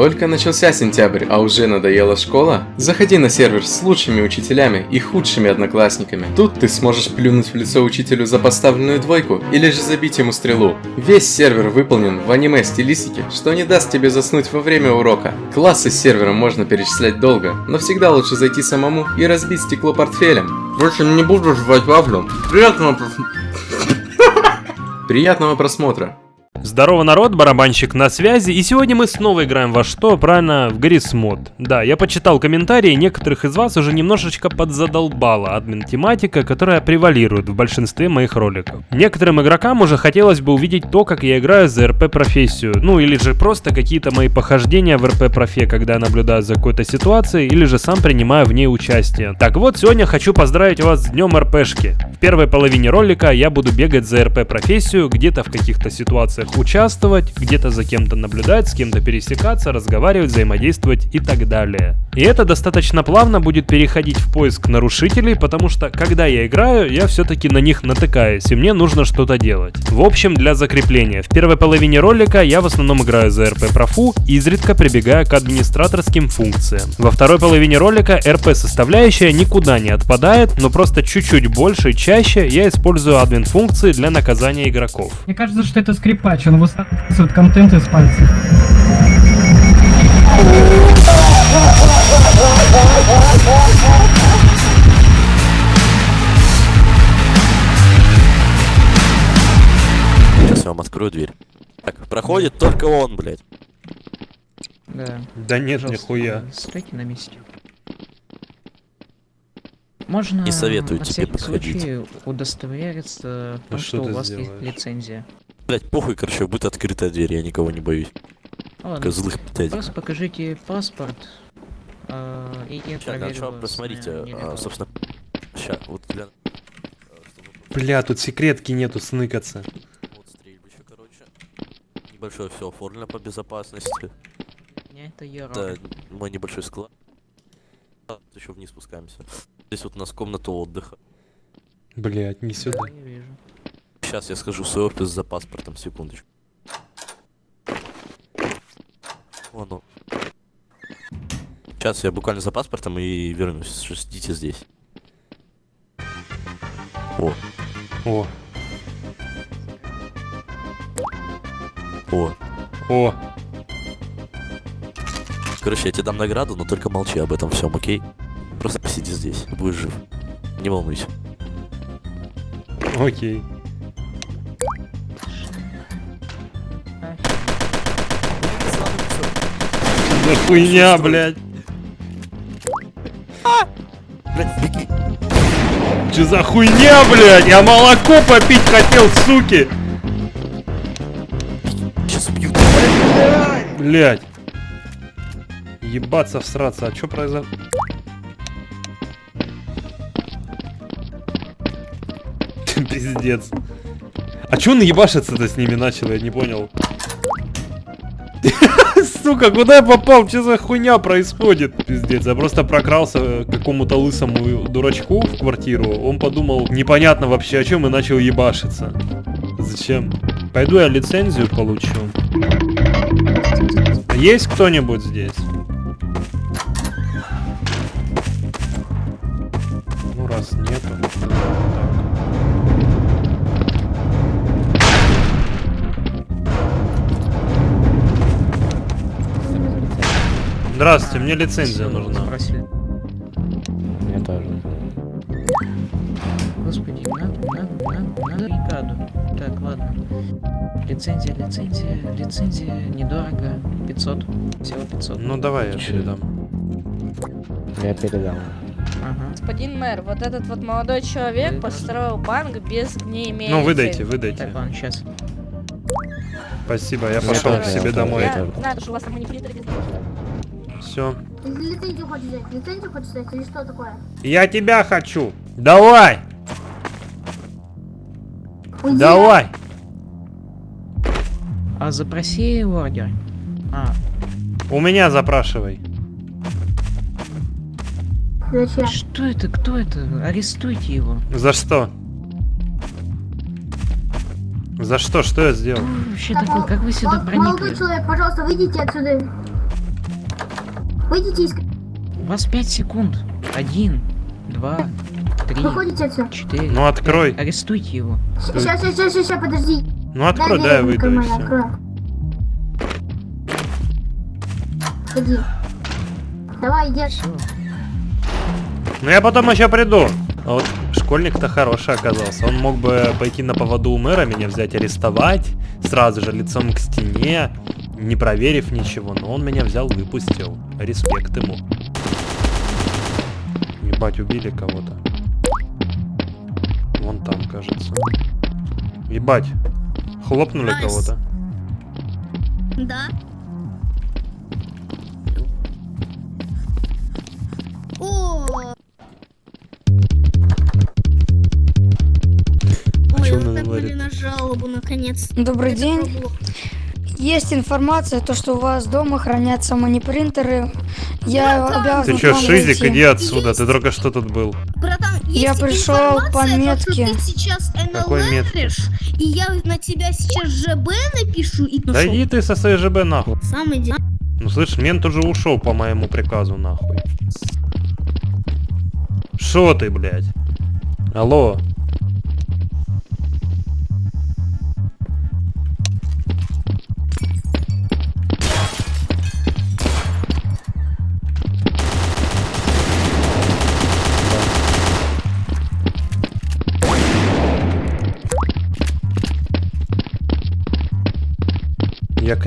Только начался сентябрь, а уже надоела школа? Заходи на сервер с лучшими учителями и худшими одноклассниками. Тут ты сможешь плюнуть в лицо учителю за поставленную двойку или же забить ему стрелу. Весь сервер выполнен в аниме стилистике, что не даст тебе заснуть во время урока. Классы с сервером можно перечислять долго, но всегда лучше зайти самому и разбить стекло портфелем. Впрочем, не буду жевать вафлю. Приятного Приятного просмотра. Здорово, народ, барабанщик на связи, и сегодня мы снова играем во что? Правильно, в Гаррис Мод. Да, я почитал комментарии, некоторых из вас уже немножечко подзадолбала админ-тематика, которая превалирует в большинстве моих роликов. Некоторым игрокам уже хотелось бы увидеть то, как я играю за РП-профессию, ну или же просто какие-то мои похождения в РП-профе, когда я наблюдаю за какой-то ситуацией, или же сам принимаю в ней участие. Так вот, сегодня хочу поздравить вас с днем РПшки. В первой половине ролика я буду бегать за РП-профессию, где-то в каких-то ситуациях участвовать, где-то за кем-то наблюдать, с кем-то пересекаться, разговаривать, взаимодействовать и так далее. И это достаточно плавно будет переходить в поиск нарушителей, потому что когда я играю, я все-таки на них натыкаюсь, и мне нужно что-то делать. В общем, для закрепления. В первой половине ролика я в основном играю за РП профу, изредка прибегая к администраторским функциям. Во второй половине ролика РП составляющая никуда не отпадает, но просто чуть-чуть больше и чаще я использую админ функции для наказания игроков. Мне кажется, что это скрипач, он высасывает контент из пальцев. Сейчас я вам открою дверь. Так, проходит только он, блядь. Да. Да нет, Пожалуйста, нихуя. Стойте на месте. Можно Не советую на тебе всякий подходить. случай удостовериться в том, что что, у вас сделаешь? есть лицензия. Блядь, похуй, короче, будет открытая дверь, я никого не боюсь. Ладно, Только злых пятать. просто покажите паспорт, а, и я Сейчас, проверю сначала вас посмотрите, а, собственно, сейчас, вот для... а, Бля, тут секретки нету сныкаться. Вот стрельбище, короче. Небольшое все оформлено по безопасности. Не, это я Это мой небольшой склад. Еще вниз спускаемся. Здесь вот у нас комната отдыха. Блять, не сюда. Сейчас я схожу в свой офис за паспортом, секундочку. Вон он. Сейчас я буквально за паспортом и вернусь. Ждите здесь. О, О, о. о, Короче, я тебе дам награду, но только молчи об этом всем, окей? Просто посиди здесь, будешь жив. Не волнуйся. окей. За хуйня, блядь. Блядь, беги! Че за хуйня, блядь? Я молоко попить хотел, суки. Сейчас. Блядь. Ебаться, всраться. А чё произошло? Пиздец. А чё он ебашиться-то с ними начал, я не понял. Сука, куда я попал? Что за хуйня происходит? Пиздец, я просто прокрался к какому-то лысому дурачку в квартиру. Он подумал, непонятно вообще о чем и начал ебашиться. Зачем? Пойду я лицензию получу. Есть кто-нибудь здесь? Ну, раз нету. так. Здравствуйте, мне лицензия Всё, нужна. спросили. Мне тоже. Господи, надо, надо, надо, надо бригаду. Так, ладно. Лицензия, лицензия, лицензия, недорого. 500. Всего 500. Ну давай я передам. Я передал. Ага. Господин мэр, вот этот вот молодой человек Вы- построил банк без не имея Ну выдайте, выдайте. Так, ладно, сейчас. Спасибо, я пошел к себе домой. Я тоже. знаю, что у вас там без Все. Ты лицензию хочешь взять? Лицензию хочешь взять или что такое? Я тебя хочу. Давай, Уйди. давай. А запроси ордер. А, У меня запрашивай. Зачем? что это? Кто это? Арестуйте его. За что? За что? Что я сделал? Кто вообще Так, такой? Как вы сюда мол- Молодой проникли? человек, пожалуйста, выйдите отсюда. Выйдите из... У вас 5 секунд. Один, два, три, Выходите отсюда. четыре. Ну открой. пять. Арестуйте его. Сейчас, сейчас, сейчас, сейчас, подожди. Ну открой, Дай да, я выйду все. открой. Ходи. Давай, иди. Все. Ну я потом еще приду. А вот школьник-то хороший оказался. Он мог бы пойти на поводу у мэра, меня взять арестовать, сразу же лицом к стене, не проверив ничего. Но он меня взял, выпустил. Респект ему. Ебать, убили кого-то. Вон там, кажется. Ебать. Хлопнули Nice. кого-то. Да. О. А Ой, чё вот он так говорит? были на жалобу, наконец. Добрый Это день. пробовал. Есть информация, то, что у вас дома хранятся манипринтеры. Я обязан Ты вам Шизик, зайти. иди отсюда, ты только что тут был. Братан, Я есть пришел информация, по то, что метке. ты сейчас Какой метке? НЛРишь, и я на тебя сейчас ЖБ напишу и ну Да иди ты со своей ЖБ нахуй. Сам иди. Ну слышь, мент уже ушел по моему приказу нахуй. Шо ты, блядь? Алло.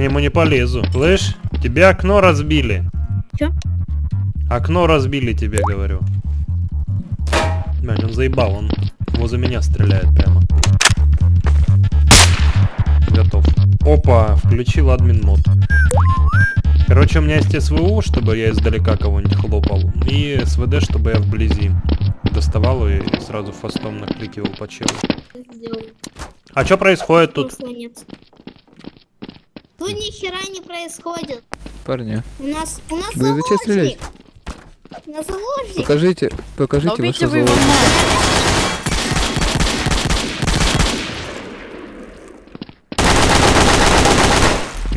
Нему не полезу. Слышь, тебе окно разбили. Чё? Окно разбили тебе, говорю. Блядь, он заебал, он возле меня стреляет прямо. Готов. Опа, включил админ мод. Короче, у меня есть СВУ, чтобы я издалека кого-нибудь хлопал. И СВД, чтобы я вблизи доставал и сразу фастом накликивал по челу. А что происходит тут? Нет. Тут ни хера не происходит. Парни, У нас, у нас Вы зачем заложник. У нас заложник. покажите, покажите Убейте вашу вы его золото.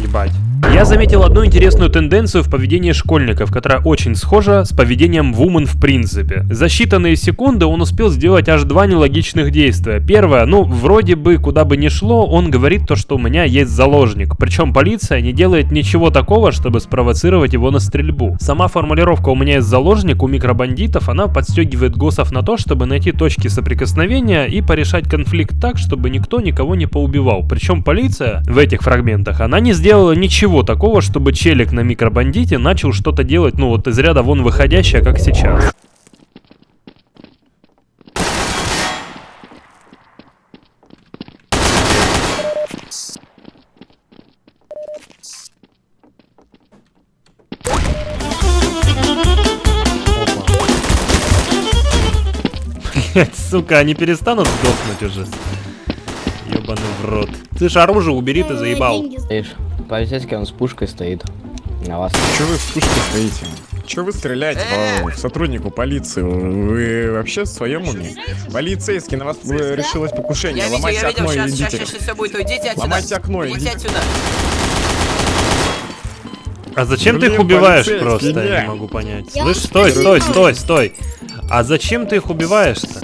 Ебать. Я заметил одну интересную тенденцию в поведении школьников, которая очень схожа с поведением Вумен в принципе. За считанные секунды он успел сделать аж два нелогичных действия. Первое, ну, вроде бы куда бы ни шло, он говорит то, что у меня есть заложник. Причем полиция не делает ничего такого, чтобы спровоцировать его на стрельбу. Сама формулировка «у меня есть заложник» у микробандитов, она подстегивает госов на то, чтобы найти точки соприкосновения и порешать конфликт так, чтобы никто никого не поубивал. Причем полиция в этих фрагментах, она не сделала ничего такого, чтобы челик на микробандите начал что-то делать, ну вот из ряда вон выходящее, как сейчас. Блять, сука, они перестанут сдохнуть уже. Ёбаный в рот. Слышь, оружие убери, ты заебал. Деньги полицейский он с пушкой стоит. На вас. Че вы в пушке стоите? Че вы стреляете по сотруднику полиции? Вы вообще в своем уме? Полицейский, на вас э, решилось покушение. Я видел, Ломайте видел, окно и сейчас, сейчас, идите. сейчас все будет, уйдите отсюда. Ломайте окно, Идите идите. отсюда. А зачем ты их Блин, убиваешь просто? Я не. могу понять. Я Слышь, стой, стой, стой, стой. А зачем ты их убиваешь-то?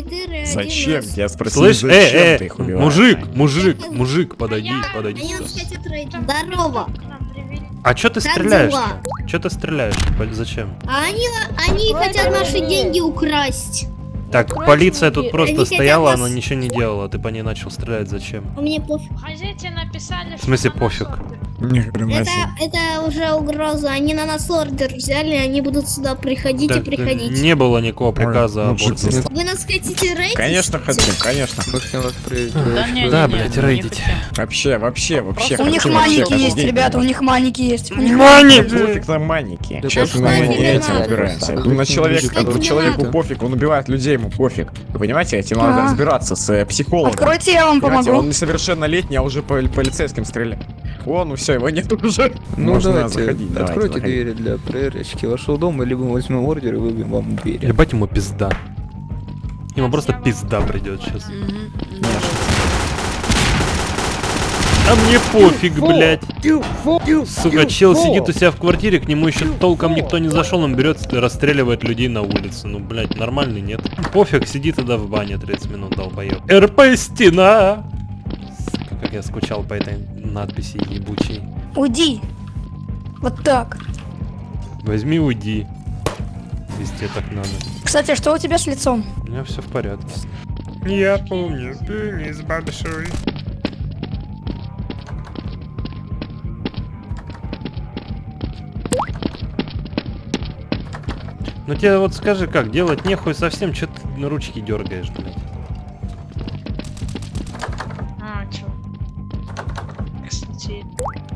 М4 Зачем? Я спросил, Слышь, зачем э, ты э, их убиваешь? мужик, мужик, мужик, подойди, подойди. Здорово. А чё ты Как стреляешь? Чё ты стреляешь? Зачем? А они, они хотят наши деньги украсть. Так, полиция тут просто Они стояла, нас- она ничего не делала, ты по ней начал стрелять, зачем? А мне пофиг. В смысле пофиг? Это уже угроза. Они на нас ордер взяли, они будут сюда приходить Да, и приходить. не было никакого приказа об Вы нас хотите рейдить? Конечно хотим, конечно. Мы хотим вас проверить. Да, не, Да, не, не, блядь, не рейдить. хотим. Вообще, вообще, вообще. У них маники есть, ребята, у них маники есть. У них Мани! Пофиг на маники. Сейчас мы маники. этим разбираемся. Ну, на человека, не человеку пофиг, он убивает людей, ему пофиг. Вы понимаете, этим надо разбираться с э, психологом. Откройте, я вам помогу. он несовершеннолетний, а уже по полицейским стреляет. О, ну все, его нет уже. Ну Можно давайте, заходить, давайте, откройте заходить. двери для проверочки вашего дома, либо мы возьмем ордер и выбьем вам двери. Ебать ему пизда. Ему просто пизда придет сейчас. А мне пофиг, блядь. Сука, чел сидит у себя в квартире, к нему еще толком никто не зашел, он берет и расстреливает людей на улице. Ну, блядь, нормальный нет. Пофиг, сиди тогда в бане 30 минут, долбоёб. РП стена! Сука, как я скучал по этой надписи ебучей. Уйди. Вот так. Возьми, уйди. Везде так надо. Кстати, что у тебя с лицом? У меня все в порядке. Я помню, пенис большой. Ну тебе вот скажи, как, делать нехуй совсем, что ты на ручки дергаешь, блядь.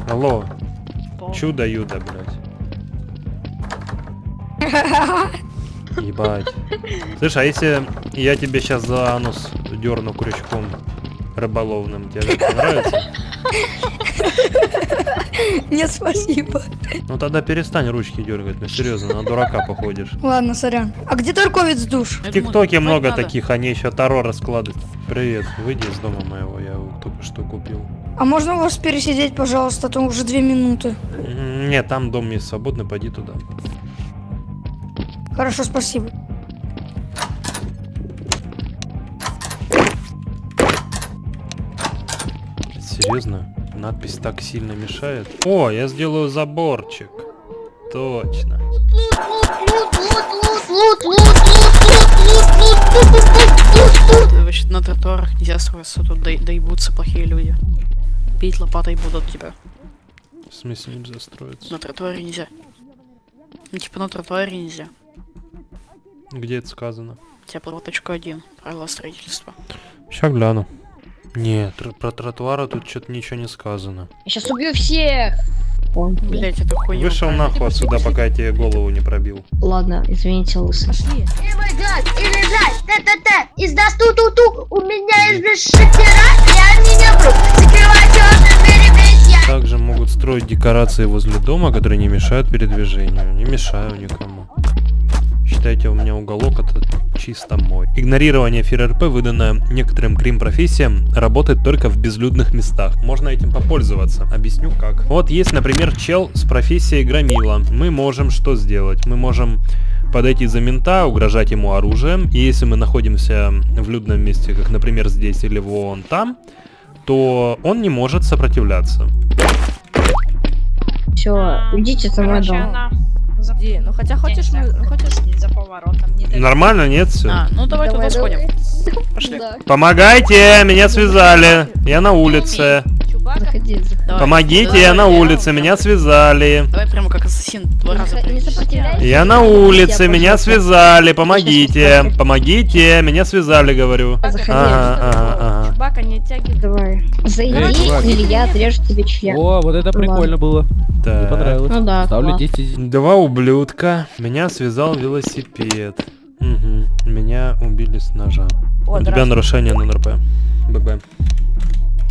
Алло, чудо-юдо, блядь. Ебать. Слышь, а если я тебе сейчас за анус дерну крючком рыболовным, тебе это понравится? Нет, спасибо. Ну тогда перестань ручки дергать, ну серьезно, на дурака походишь. Ладно, сорян. А где торговец душ? В ТикТоке много таких, они еще Таро раскладывают. Привет, выйди из дома моего, я его только что купил. А можно у вас пересидеть, пожалуйста, а то уже две минуты. Нет, там дом есть свободный, пойди туда. Хорошо, спасибо. Серьезно? Надпись так сильно мешает? О, я сделаю заборчик. Точно. Значит, на тротуарах нельзя строиться, тут до- доебутся плохие люди. Бить лопатой будут тебя. В смысле нельзя строиться? На тротуаре нельзя. Ну, типа на тротуаре нельзя. Где это сказано? У тебя точка один. Правила строительства. Сейчас гляну. Нет, про тротуары тут что-то ничего не сказано. Я сейчас убью всех! Блять, это хуйня. Вышел нахуй отсюда, пока я тебе голову не пробил. Ладно, извините, лысый. Пошли. И бежать, и лежать, т-т-т, издаст ту-ту-ту, у меня без шокера, я не набру, закрывай черный перебить, Также могут строить декорации возле дома, которые не мешают передвижению. Не мешаю никому. Считайте, у меня уголок это чисто мой. Игнорирование ФРРП, выданное некоторым крим-профессиям, работает только в безлюдных местах. Можно этим попользоваться. Объясню как. Вот есть, например, чел с профессией громила. Мы можем что сделать? Мы можем подойти за мента, угрожать ему оружием. И если мы находимся в людном месте, как, например, здесь или вон там, то он не может сопротивляться. Все, идите мой дом. Где? Ну хотя хочешь мы... Хочешь... Не Нормально, нет, все? А, ну давай туда сходим. Пошли. Помогайте, меня связали. Я на улице. Заходи, заходи. Давай. Помогите, я на улице, меня связали. Давай прямо как ассасин два раза. Я на улице, меня связали. Помогите, помогите, меня связали, говорю. Заходи. Ага, ага, ага. Чубака не оттягивай. Давай. Зайди, или я отрежу тебе член. О, вот это прикольно было. Мне понравилось. Ну да, Ставлю класс. 10. Два ублюдка. Меня связал велосипед. Угу. Меня убили с ножа. У тебя нарушение на НРП. ББ.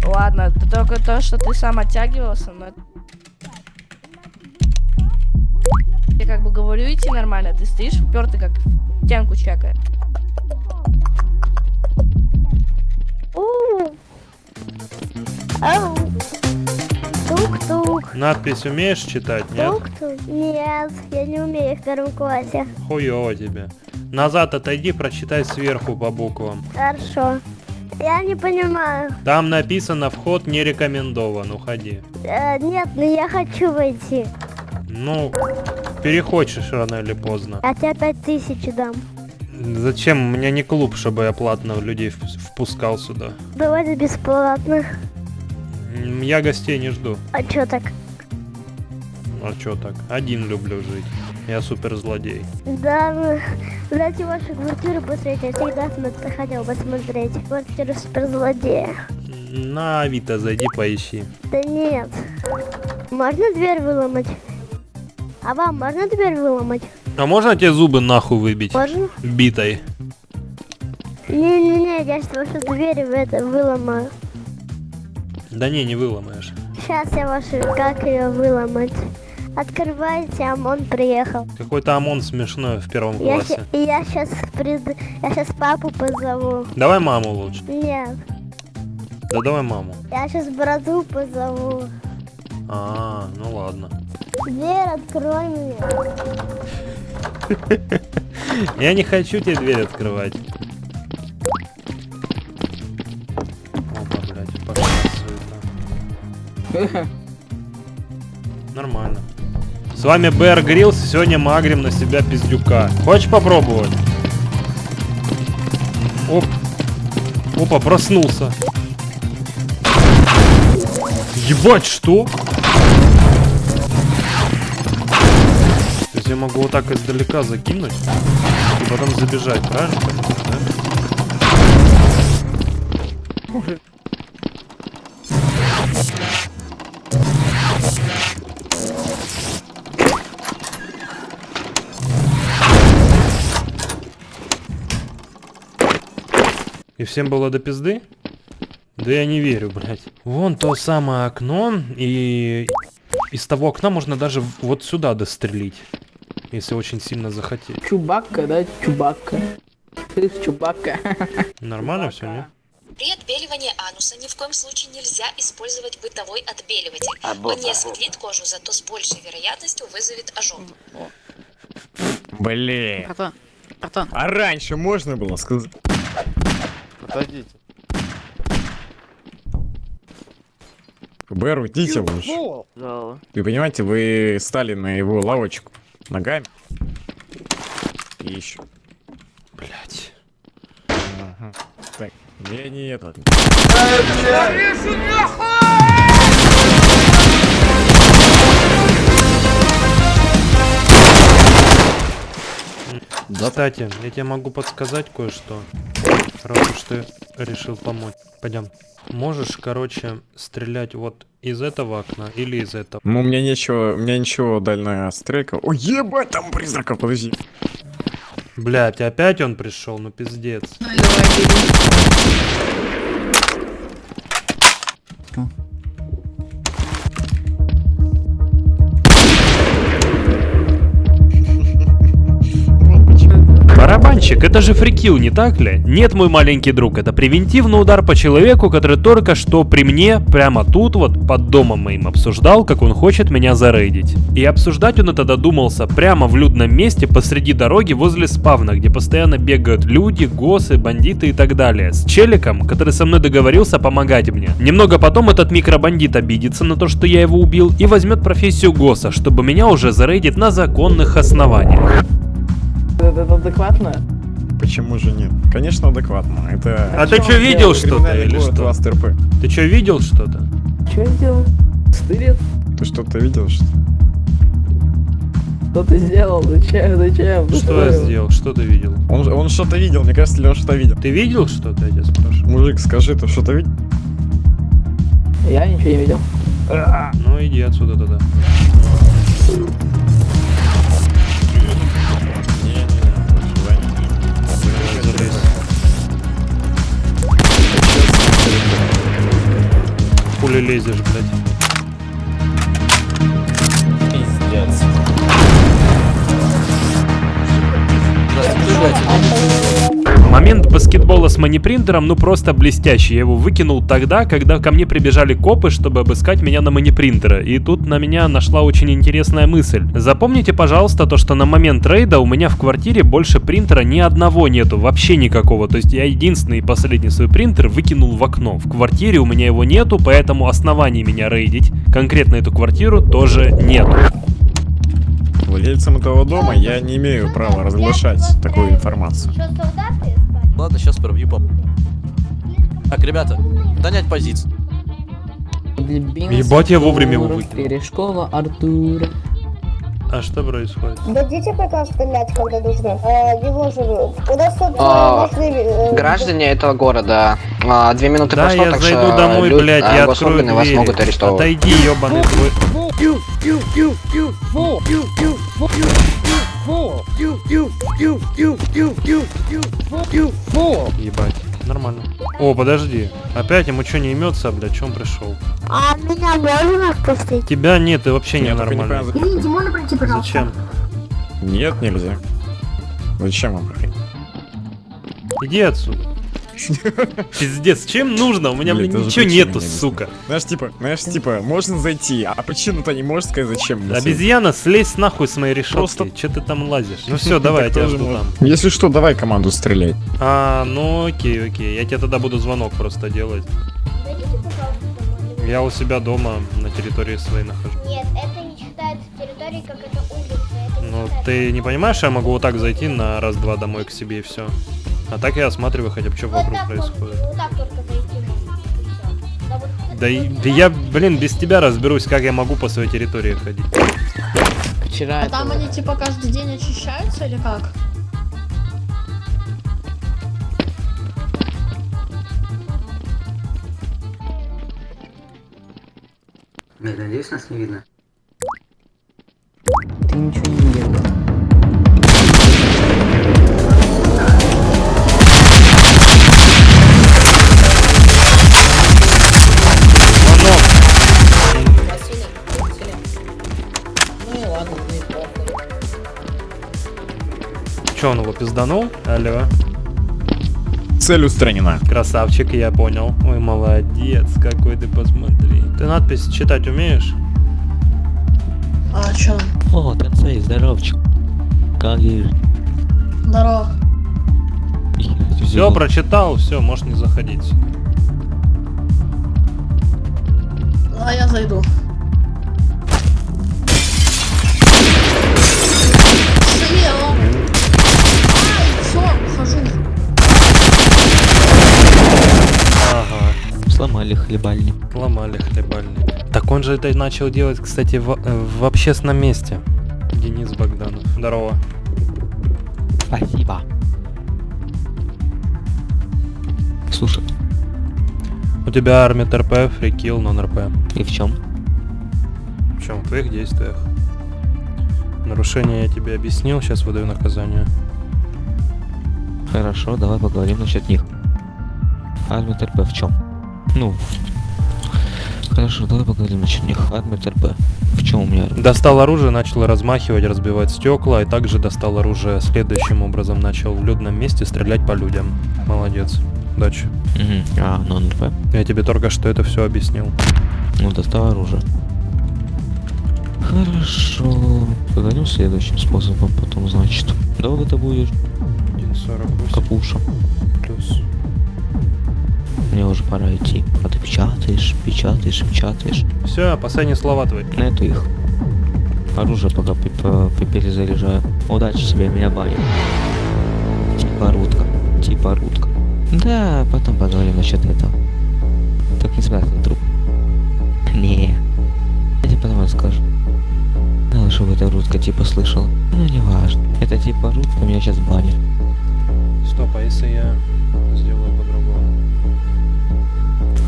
Ладно, это только то, что ты сам оттягивался, но... Я как бы говорю идти нормально, ты стоишь упертый как тянку чекая. Тук-тук, Надпись умеешь читать, нет? тук-тук. Нет, я не умею в первом классе. Хуёво тебе. Назад отойди, прочитай сверху по буквам. Хорошо. Я не понимаю. Там написано «Вход не рекомендован, уходи». Э, нет, но я хочу войти. Ну, перехочешь рано или поздно. Я тебе пять тысяч дам. Зачем? У меня не клуб, чтобы я платно людей вп- впускал сюда. Давайте бесплатно. Я гостей не жду. А чё так? А чё так? Один люблю жить. Я супер злодей. Да, ну, дайте вашу квартиру посмотреть. Я всегда хотел посмотреть. Квартиру суперзлодея. На Авито зайди, поищи. Да нет. Можно дверь выломать? А вам можно дверь выломать? А можно тебе зубы нахуй выбить? Можно? Битой. Не-не-не, я сейчас вашу дверь в это выломаю. Да не, не выломаешь. Сейчас я вашу, как ее выломать? Открывайте, ОМОН приехал. Какой-то ОМОН смешной в первом Я, классе. ща- я сейчас прид... я сейчас папу позову. Давай маму лучше. Нет. Да давай маму. Я сейчас брату позову. А, ну ладно. Дверь открой мне. Я не хочу тебе дверь открывать. Нормально. С вами Бэр Гриллс, сегодня мы агрим на себя пиздюка. Хочешь попробовать? Оп. Опа, проснулся. Ебать, что? То есть я могу вот так издалека закинуть и потом забежать, правильно? да? И всем было до пизды? Да я не верю, блядь. Вон то самое окно, и из того окна можно даже вот сюда дострелить. Если очень сильно захотеть. Чубакка, да? Чубакка. Ты Чубакка. Нормально все, не? При отбеливании ануса ни в коем случае нельзя использовать бытовой отбеливатель. Або- Он не осветлит кожу, зато с большей вероятностью вызовет ожог. Блин. Братан, братан. А раньше можно было сказать? Подойдите. ФБР, уйдите лучше. Вы понимаете, вы стали на его лавочку ногами. И еще. Блять. Ага. Так, я не этот. Кстати, я тебе могу подсказать кое-что. Раз уж ты решил помочь. Пойдем. Можешь, короче, стрелять вот из этого окна или из этого. Ну, у меня ничего, у меня ничего дальняя стрелька. Ой, ебать, там призрака, подожди. Блять, опять он пришел, ну пиздец. Барабанщик, это же фрикил, не так ли? Нет, мой маленький друг, это превентивный удар по человеку, который только что при мне, прямо тут вот, под домом моим обсуждал, как он хочет меня зарейдить. И обсуждать он это додумался прямо в людном месте посреди дороги возле спавна, где постоянно бегают люди, госы, бандиты и так далее. С челиком, который со мной договорился помогать мне. Немного потом этот микробандит обидится на то, что я его убил, и возьмет профессию госа, чтобы меня уже зарейдить на законных основаниях. Это адекватно? Почему же нет? Конечно, адекватно. Это... А ты что, видел что-то или что? ВАСТРП. Ты что, видел что-то? Что я сделал? Стырит? Ты что-то видел, что Что ты сделал? Зачем? Зачем? Что я сделал? Что ты видел? Он, он что-то видел, мне кажется, ли он что-то видел. Ты видел что-то, я тебя спрашиваю? Мужик, скажи, ты что-то видел? Я ничего не видел. Ну иди отсюда тогда. Хули лезешь, блядь. Момент баскетбола с манипринтером ну просто блестящий. Я его выкинул тогда, когда ко мне прибежали копы, чтобы обыскать меня на манипринтера. И тут на меня нашла очень интересная мысль. Запомните, пожалуйста, то, что на момент рейда у меня в квартире больше принтера ни одного нету, вообще никакого. То есть я единственный и последний свой принтер выкинул в окно. В квартире у меня его нету, поэтому оснований меня рейдить конкретно эту квартиру тоже нету. Владельцам этого дома я не имею права разглашать такую информацию. Ладно, сейчас пробью по... Так, ребята, занять позицию. Ебать, я вовремя его выкинул. Перешкола Артура. А что происходит? Дадите приказ стрелять, когда нужно. А, его же... У нас тут А, э, нужны... э, Граждане этого города, а, две минуты Да, прошло, я так зайду что домой, люд- блядь, а, я открою госорганы вас двери. могут арестовывать. Отойди, ебаный твой. Ебать, нормально. О, подожди. Опять ему что не имется, блядь, чем пришел? А меня можно впустить? Тебя нет, ты вообще не пройти, пожалуйста? Зачем? Нет, нельзя. Зачем вам проходить? Иди отсюда. Пиздец, чем нужно? У меня, Блин, ничего нету, не сука. Знаешь, типа, знаешь, типа, можно зайти, а причину-то не можешь сказать, зачем. Обезьяна, слезь нахуй с моей решетки. Просто- Че ты там лазишь? Ну все, давай, я тебя жду там. Если что, давай команду стрелять. А, ну окей, окей. Я тебе тогда буду звонок просто делать. Я у себя дома на территории своей нахожусь. Нет, это не считается территорией, как это улица. Ну, ты не понимаешь, я могу вот так зайти на раз-два домой к себе и все. А так я осматриваю хотя бы, что Вот вокруг происходит. вот так только зайти. Да вот Да, и- да я, блин, без тебя разберусь, как я могу по своей территории ходить. Вчера А там вот- они типа каждый день очищаются или как? Надеюсь, нас не видно. Ты ничего не видел. Че, он его пизданул? Алло. Цель устранена. Красавчик, я понял. Ой, молодец, какой ты, посмотри. Ты надпись читать умеешь? А чё? О, Тенсей, здоровчик. Как есть? Здорово. Все, прочитал, все, можешь не заходить. А я зайду. Сломали хлебальник. ломали хлебальник. Так он же это начал делать, кстати, в, э, в общественном месте. Денис Богданов. Здорово. Спасибо. Слушай, У тебя армия РП, фрикил, нон РП. и в чем? В чем? В твоих действиях. Нарушение я тебе объяснил, сейчас выдаю наказание. Хорошо, давай поговорим насчет них. Армия ТРП в чем? Ну, хорошо, давай поговорим насчет них. Армия ТРП. В чем у меня? Достал оружие, начал размахивать, разбивать стекла, и также достал оружие следующим образом. Начал в людном месте стрелять по людям. Молодец. Удачи. Мгм. А, нон РП. Я тебе только что это все объяснил. Ну, достал оружие. Хорошо. Поговорим следующим способом потом, значит. Долго ты будешь, 1.48 капуша? плюс. Мне уже пора идти. А ты печатаешь, печатаешь, печатаешь. Все, последние слова твои. На эту их. Оружие пока пе- по- пе- перезаряжаю. Удачи тебе, меня банят. Типа рутка. Типа рутка. Да, потом поговорим насчет этого. Так не спрятал труп. Не. Я тебе потом расскажу. Ну, чтобы эта рутка типа слышала. Ну, не важно. Это типа рутка меня сейчас банит. Стоп, а если я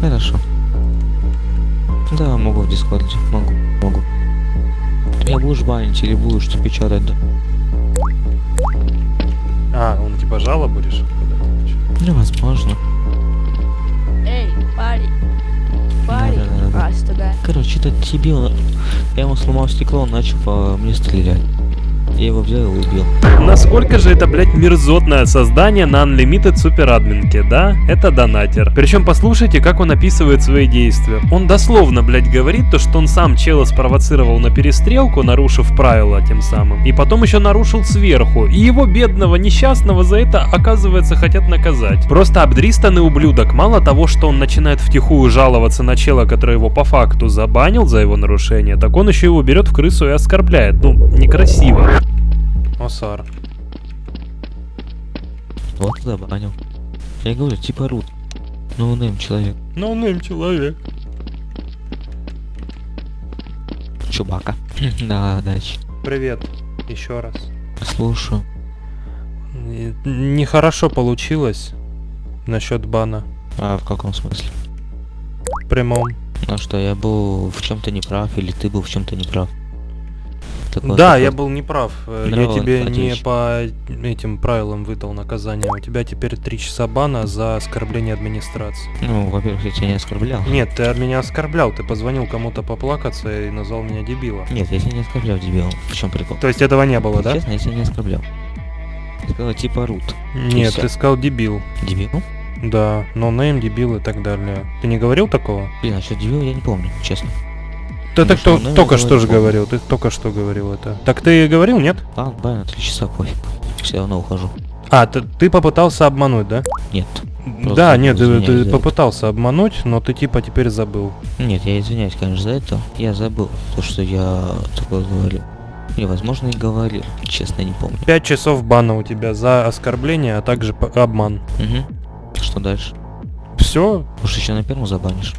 Хорошо. Да, могу в дискорде. Могу. Могу. Ты меня будешь банить или будешь ты печатать, да? А, он типа жало будешь? подать? Ну, возможно. Эй, парень. Парень. Да-да-да. А, сюда. Короче, этот дебил, я ему сломал стекло, он начал по мне стрелять. Я его взял и убил. Насколько же это, блядь, мерзотное создание на Unlimited Super админке, да? Это донатер. Причем послушайте, как он описывает свои действия. Он дословно, блядь, говорит то, что он сам чела спровоцировал на перестрелку, нарушив правила тем самым. И потом еще нарушил сверху. И его бедного, несчастного за это, оказывается, хотят наказать. Просто обдристанный ублюдок. Мало того, что он начинает втихую жаловаться на чела, который его по факту забанил за его нарушение, так он еще его берет в крысу и оскорбляет. Ну, некрасиво. Осар. Вот тогда банил. Я говорю, типа рут. Ну, нейм человек. Ну, нейм человек. Чубака. да, дальше. Привет. Еще раз. Слушаю. Нехорошо получилось насчет бана. А в каком смысле? В прямом. Ну что, я был в чем-то неправ, или ты был в чем-то неправ? Такое да, я был неправ. Э, Я Здорово, тебе не отлично. по этим правилам выдал наказание. У тебя теперь три часа бана за оскорбление администрации. Ну, во-первых, я тебя не оскорблял. Нет, ты меня оскорблял. Ты позвонил кому-то поплакаться и назвал меня дебилом. Нет, я тебя не оскорблял, дебил. В чем прикол? То есть этого не было, да? Честно, я тебя не оскорблял. Я сказал, типа рут. Нет, ты сказал дебил. Дебил? Да, no name, дебил и так далее. Ты не говорил такого? Блин, а что дебил, я не помню, честно. Ты так то- ну, только я что же говорил, ты только что говорил это. Так ты говорил, нет? А, на три часа пофиг. Все равно ухожу. А, ты, ты попытался обмануть, да? Нет. Да, нет, ты, ты за это. попытался обмануть, но ты типа теперь забыл. Нет, я извиняюсь, конечно, за это. Я забыл то, что я такое говорил. Или, возможно, и говорил. Честно, не помню. Пять часов бана у тебя за оскорбление, а также обман. Угу. Что дальше? Все? Уж еще на первом забанишь.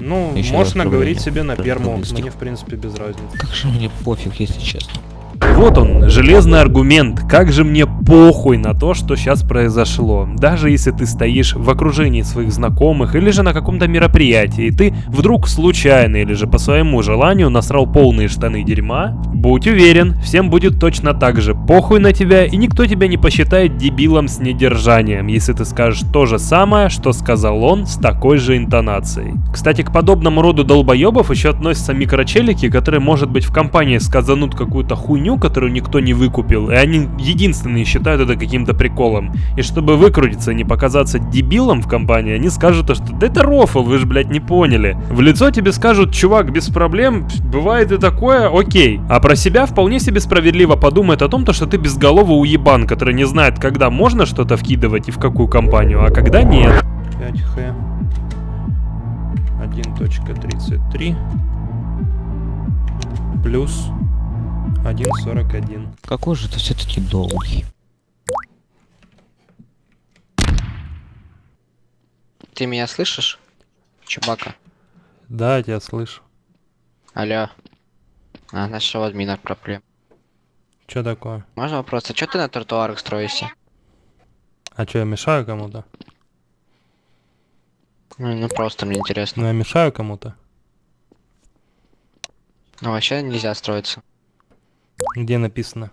Ну, Еще можно говорить себе на первом, мне в принципе без разницы. Как же мне пофиг, если честно. Вот он, железный аргумент. Как же мне похуй на то, что сейчас произошло. Даже если ты стоишь в окружении своих знакомых или же на каком-то мероприятии, и ты вдруг случайно или же по своему желанию насрал полные штаны дерьма, будь уверен, всем будет точно так же похуй на тебя, и никто тебя не посчитает дебилом с недержанием, если ты скажешь то же самое, что сказал он с такой же интонацией. Кстати, к подобному роду долбоебов еще относятся микрочелики, которые, может быть, в компании сказанут какую-то хуйню, которую никто не выкупил, и они единственные считают это каким-то приколом. И чтобы выкрутиться и не показаться дебилом в компании, они скажут, что да это рофл, вы же, блядь, не поняли. В лицо тебе скажут, чувак, без проблем, бывает и такое, окей. А про себя вполне себе справедливо подумает о том, то, что ты безголовый уебан, который не знает, когда можно что-то вкидывать и в какую компанию, а когда нет. 5Х 1.33 плюс 1.41. Какой же ты все-таки долгий. Ты меня слышишь? Чубака. Да, я тебя слышу. Алло. А, значит, у админах проблем. Что такое? Можно вопрос? А что ты на тротуарах строишься? А что, я мешаю кому-то? Ну, ну, просто мне интересно. Ну, я мешаю кому-то? Ну, вообще нельзя строиться. Где написано?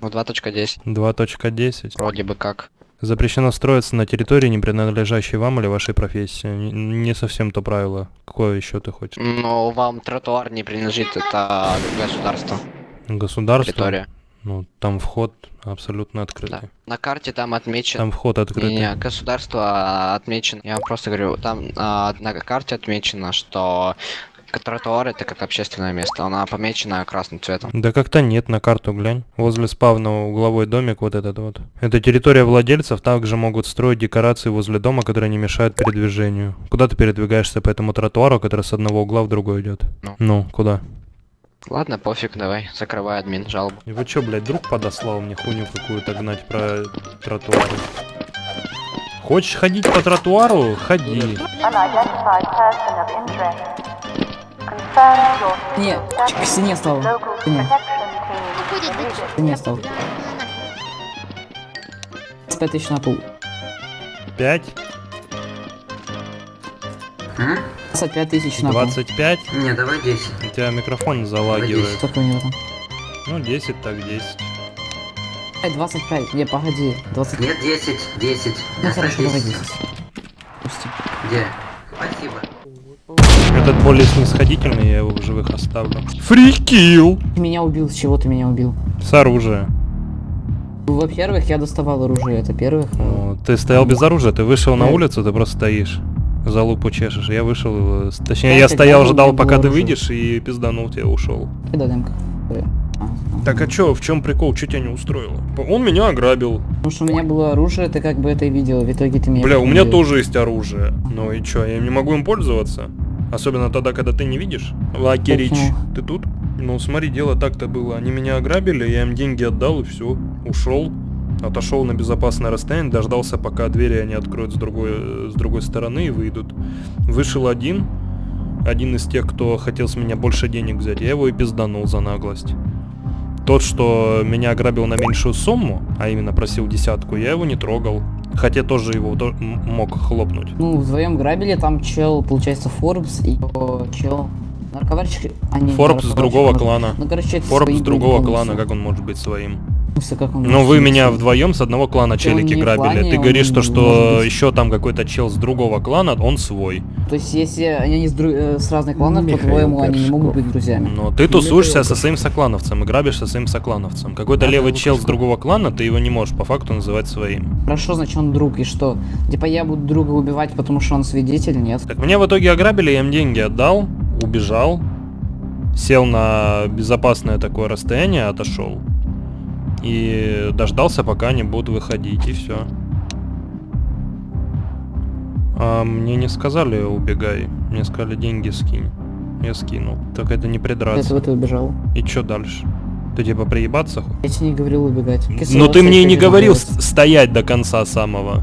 Ну, 2.10. 2.10. Вроде бы как. Запрещено строиться на территории, не принадлежащей вам или вашей профессии. Не совсем то правило. Какое еще ты хочешь? Но вам тротуар не принадлежит, это государство. Государство? Территория. Ну, там вход абсолютно открытый. На карте там отмечен... Там вход открытый. Не, государство а, отмечено. Я вам просто говорю, там а, на карте отмечено, что тротуар это как общественное место. Она помечена красным цветом. Да как-то нет, на карту глянь. Возле спавна угловой домик вот этот вот. Это территория владельцев, также могут строить декорации возле дома, которые не мешают передвижению. Куда ты передвигаешься по этому тротуару, который с одного угла в другой идет? Ну. Ну, куда? Ладно, пофиг, давай, закрывай админ жалобу. И вы чё, блядь, друг подослал мне хуйню какую-то гнать про тротуары? Хочешь ходить по тротуару? Ходи. Не, к стене стал. Стене. К стене стал. 25 тысяч на пол. Пять? 25 тысяч на пол. 25? Не, давай 10. У тебя микрофон залагивает. Сколько у него там? Ну, 10 так 10. Эй, 25. Не, погоди. 20. Нет, 10, 10. Ну хорошо, давай 10. 10. Пусти. Где? Спасибо. Этот более снисходительный, я его в живых оставлю. Фрикил! Ты меня убил, с чего ты меня убил? С оружия. Во-первых, я доставал оружие, это первых. Ну, Ты стоял без оружия, ты вышел на Нет. улицу, ты просто стоишь. За лупу чешешь. Я вышел, э, с- точнее, Да, я стоял, ждал, пока ты оружие. выйдешь, и пизданул тебя, ушел. Кидай демка. Так а чё, в чем прикол, что тебя не устроило? Он меня ограбил. Потому что у меня было оружие, ты как бы это и видел, в итоге ты меня... Бля, у меня тоже есть оружие. Ну и чё, я не могу им пользоваться? Особенно тогда, когда ты не видишь. Лакерич, Почему? ты тут? Ну смотри, дело так-то было. Они меня ограбили, я им деньги отдал и все. Ушел. Отошел на безопасное расстояние, дождался, пока двери они откроют с другой, э, с другой стороны и выйдут. Вышел один, один из тех, кто хотел с меня больше денег взять, я его и пизданул за наглость. Тот, что меня ограбил на меньшую сумму, а именно просил десятку, я его не трогал. Хотя тоже его мог хлопнуть. Ну, вдвоем грабили, там чел, получается, Форбс и чел... Нарковарщик... а, не, Форбс с другого может- клана. Ну, короче, это Форбс с другого были клана, полностью. как он может быть своим? он Ну вы меня вдвоем с одного клана челики не грабили. клане, Ты говоришь, то, может что быть- еще там какой-то чел с другого клана, он свой. То есть, если они с, дру- э, с разных кланов, Михаил по-твоему, они не могут быть друзьями? Но ты тусуешься со своим соклановцем и грабишь со своим соклановцем. Какой-то левый чел с другого клана, ты его не можешь по факту называть своим. Хорошо, значит, он друг, и что? Типа, я буду друга убивать, потому что он свидетель, нет? Так меня в итоге ограбили, я им деньги отдал, убежал, сел на безопасное такое расстояние, отошел. И дождался, пока они будут выходить, и все. А мне не сказали убегай, мне сказали деньги скинь. Я скинул. Так это не придраться. Этого ты убежал. И что дальше? Ты типа проебаться хочешь? Я тебе не говорил убегать. Ну ты мне и не говорил с- стоять до конца самого.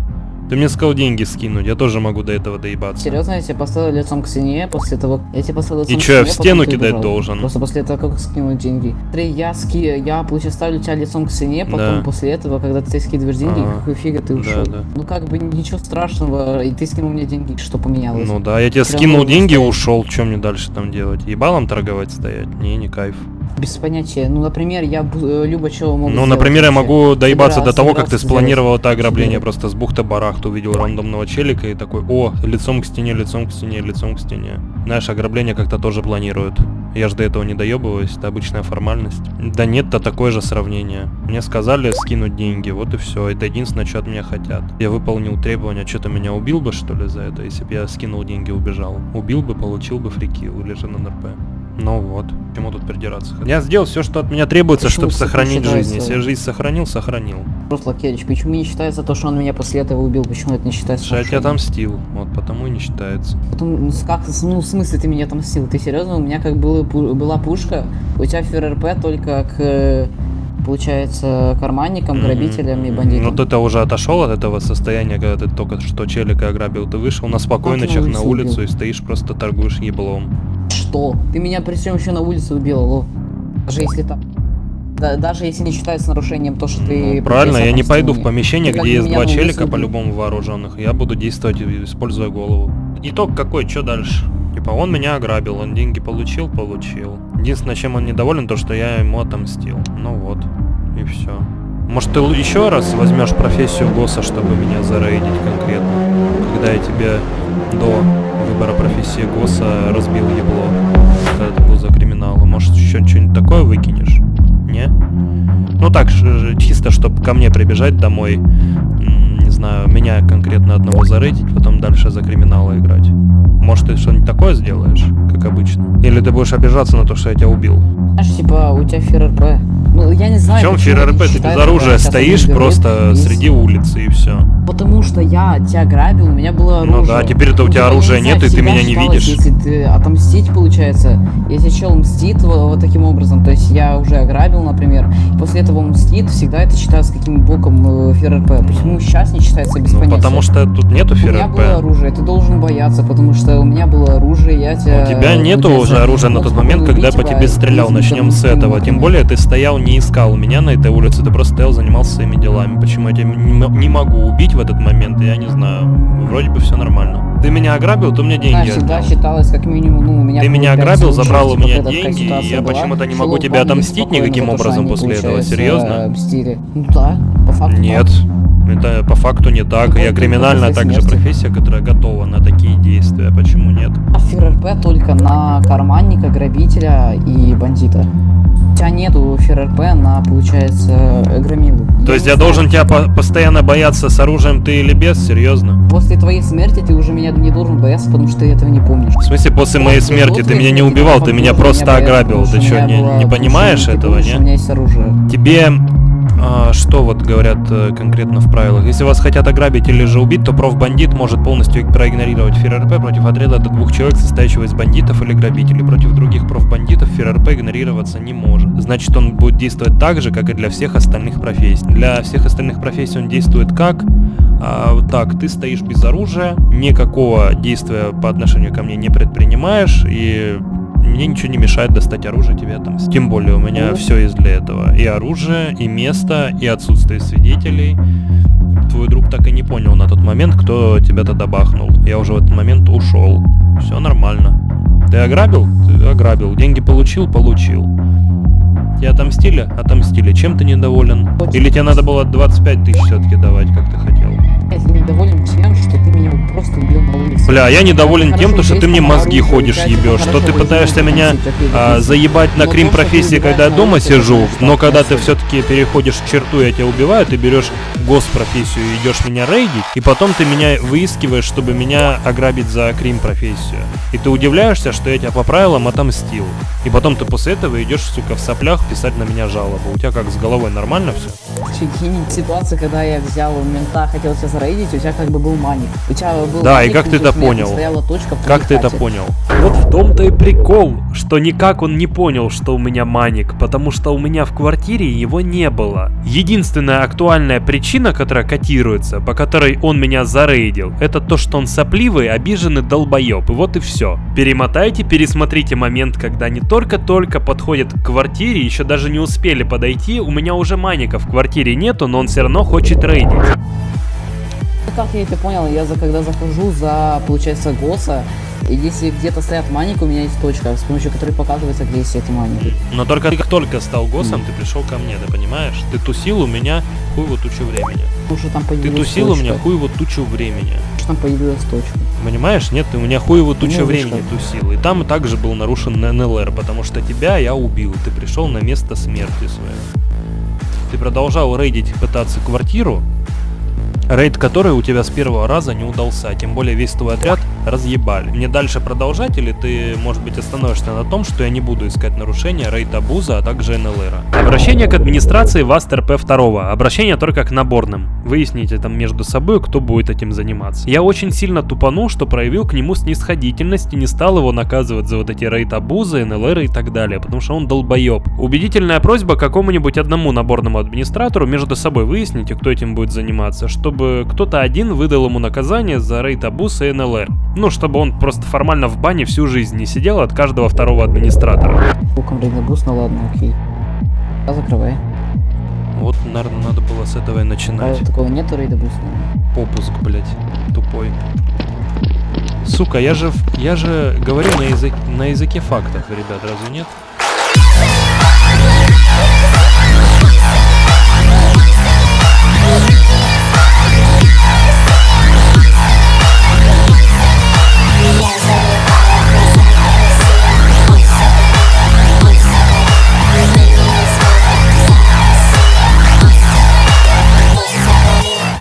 Ты мне сказал деньги скинуть, я тоже могу до этого доебаться. Серьезно, я тебя поставил лицом к стене, после того... Я тебя поставил лицом И к чё, я в стену кидать убежал. должен? Просто после этого, как скинул деньги. Смотри, я ски... Я, получается, ставлю тебя лицом к стене, потом Да. после этого, когда ты скидываешь деньги, Ага. какой фига ты Да, ушел. да. Ну как бы ничего страшного, и ты скинул мне деньги, что поменялось? Ну да, я тебе Прям скинул деньги и ушел. Что мне дальше там делать? Ебалом торговать стоять? Не, не кайф. Без понятия. Ну, например, я э, любо чего могу Ну, например, я могу доебаться до Собирался- того, как ты спланировал это ограбление. Просто с бухты барахта увидел рандомного челика и такой, о, лицом к стене, лицом к стене, лицом к стене. Знаешь, ограбление как-то тоже планируют. Я же до этого не доебываюсь, это обычная формальность. Да нет-то такое же сравнение. Мне сказали скинуть деньги, вот и все. Это единственное, что от меня хотят. Я выполнил требования, что-то меня убил бы, что ли, за это, если бы я скинул деньги и убежал. Убил бы, получил бы фрикил или же на НРП. Ну вот, к чему тут придираться? Я сделал все, что от меня требуется, Почему чтобы сохранить жизнь. Если я жизнь сохранил, сохранил. Просто Лакевич, почему не считается то, что он меня после этого убил? Почему это не считается? Что я тебя отомстил, вот потому и не считается. Потом, ну, как, ну, в смысле ты меня отомстил? Ты серьезно? У меня как было, была пушка, у тебя ФРРП только к, получается, карманникам, грабителям и бандитам. Ну ты-то уже отошел от этого состояния, когда ты только что челика ограбил, ты вышел на спокойночах на на улицу улицу убил. и стоишь просто торгуешь еблом. Что? Ты меня при всем еще на улице убил. Даже если там... Да, даже если не считается нарушением то, что ты... Ну, Правильно, я не пойду в помещение, где есть два челика по-любому вооруженных. Я буду действовать, используя голову. Итог какой, что дальше? Типа, он меня ограбил, он деньги получил, получил. Единственное, чем он недоволен, то, что я ему отомстил. Ну вот, и все. Может, ты еще раз возьмешь профессию ГОСа, чтобы меня зарейдить конкретно? Когда я тебе до выбора профессии ГОСа разбил ебло, когда ты был за криминалом. Может, еще что-нибудь такое выкинешь? Не? Ну так, чисто, чтобы ко мне прибежать домой, не знаю, меня конкретно одного зарейдить, потом дальше за криминала играть. Может, ты что-нибудь такое сделаешь, как обычно? Или ты будешь обижаться на то, что я тебя убил? Знаешь, типа, у тебя ФРРП. Ну, я не В знаю, чем почему это ФРРП? Ты без оружия стоишь просто есть- среди улицы и все. Потому что я тебя грабил, у меня было оружие. Ну да, теперь-то у тебя Я не оружия нет, и ты меня не видишь. Если ты отомстить, получается, если чел мстит вот, вот таким образом, то есть я уже ограбил, например, и после этого он мстит, всегда это считается каким боком э, ФРРП. Почему сейчас не считается без Ну, понятия? потому что тут нету У меня было ФРРП. оружие, ты должен бояться, потому что у меня было оружие, я тебя... У тебя нету получается, уже оружия на тот момент, спокойно когда я убить по тебя тебе стрелял. Начнем с этого. Тем более ты стоял, не искал меня на этой улице, ты просто стоял, занимался своими делами. Почему я тебя не, могу убить в этот момент, я не знаю. Вроде бы все нормально. Ты меня ограбил, ты мне деньги Знаешь, всегда отдал. считалось как минимум, ну, у меня Ты меня ограбил, забрал у типа, меня когда такая деньги, и я почему-то не могу тебя отомстить никаким образом после этого, серьезно? мстили. Ну да, по факту. Нет, это по факту не так. Я криминальная также профессия, которая готова на такие действия. Почему нет? А ФРРП только на карманника, грабителя и бандита. У тебя нету ФРРП на, получается, громилу. То есть не я должен тебя по- постоянно бояться с оружием ты или без? Серьезно? После твоей смерти ты уже меня не должен бояться, потому что ты этого не помнишь. В смысле, после моей После смерти ты меня не убивал, ты меня просто ограбил. Ты что, не, не понимаешь этого, У меня не? есть оружие. Тебе а, что вот говорят э, конкретно в правилах? Если вас хотят ограбить или же убить, то профбандит может полностью проигнорировать ФРРП против отряда до двух человек, состоящего из бандитов или грабителей. Против других профбандитов ФРРП игнорироваться не может. Значит, он будет действовать так же, как и для всех остальных профессий. Для всех остальных профессий он действует как? А, так, ты стоишь без оружия, никакого действия по отношению ко мне не предпринимаешь, и мне ничего не мешает достать оружие тебе там. Тем более у меня все есть для этого. И оружие, и место, и отсутствие свидетелей. Твой друг так и не понял на тот момент, кто тебя тогда бахнул. Я уже в этот момент ушел. Все нормально. Ты ограбил? Ты ограбил. Деньги получил? Получил. Тебе отомстили? Отомстили. Чем ты недоволен? Или тебе надо было 25 тысяч все-таки давать, как ты хотел? Я недоволен тем, что ты меня просто убил на улице. Бля, я недоволен тем, то, что ты мне мозги ходишь ебешь, что ты пытаешься меня а, заебать на крим профессии, когда я дома сижу, но когда ты все-таки переходишь черту, я тебя убиваю, ты берешь госпрофессию и идешь меня рейдить, и потом ты меня выискиваешь, чтобы меня ограбить за крим профессию. И ты удивляешься, что я тебя по правилам отомстил. И потом ты после этого идешь, сука, в соплях писать на меня жалобу. У тебя как, с головой нормально все? Прикинь, ситуация, когда я взял у мента, хотел тебя зарейдить, у тебя как бы был маник. У тебя был Да, и маник, как ты это понял? Точка Как ты это понял? Вот в том-то и прикол, что никак он не понял, что у меня маник, потому что у меня в квартире его не было. Единственная актуальная причина, которая котируется, по которой он меня зарейдил, это то, что он сопливый, обиженный долбоеб, и вот и все. Перемотайте, пересмотрите момент, когда они только-только подходят к квартире, еще даже не успели подойти, у меня уже маника в квартире нету, но он все равно хочет рейдить. Как я это понял, я за, когда захожу за, получается, ГОСа, и если где-то стоят маники, у меня есть точка, с помощью которой показывается, где есть эти маники. Но только ты как только стал госом, ты пришел ко мне, ты понимаешь? Ты тусил у меня хуй вот тучу времени. Что там Ты тусил у точка. меня хуй вот тучу времени. Что там появилась точка. Понимаешь? Нет, ты у меня хуй вот тучу Ну, времени тусил. И там также был нарушен НЛР, потому что тебя я убил. Ты пришел на место смерти своей. Ты продолжал рейдить, пытаться квартиру, рейд который у тебя с первого раза не удался. Тем более весь твой отряд разъебали. Мне дальше продолжать или ты, может быть, остановишься на том, что я не буду искать нарушения рейд Абуза, а также NLR? Обращение к администрации VAST RP 2. Обращение только к наборным. Выясните там между собой, кто будет этим заниматься. Я очень сильно тупанул, что проявил к нему снисходительность и не стал его наказывать за вот эти рейд abuse ы, NLR и так далее, потому что он долбоеб. Убедительная просьба какому-нибудь одному наборному администратору между собой выясните, кто этим будет заниматься, чтобы кто-то один выдал ему наказание за рейд Абуз и NLR. Ну, чтобы он просто формально в бане всю жизнь не сидел от каждого второго администратора. Буком рейдабус, ну ладно, окей. А закрывай. Вот, наверное, надо было с этого и А начинать. такого нету рейдабус? Попуск, блять, тупой. Сука, я же, я же говорю на, язык, на языке фактов, ребят, разве нет?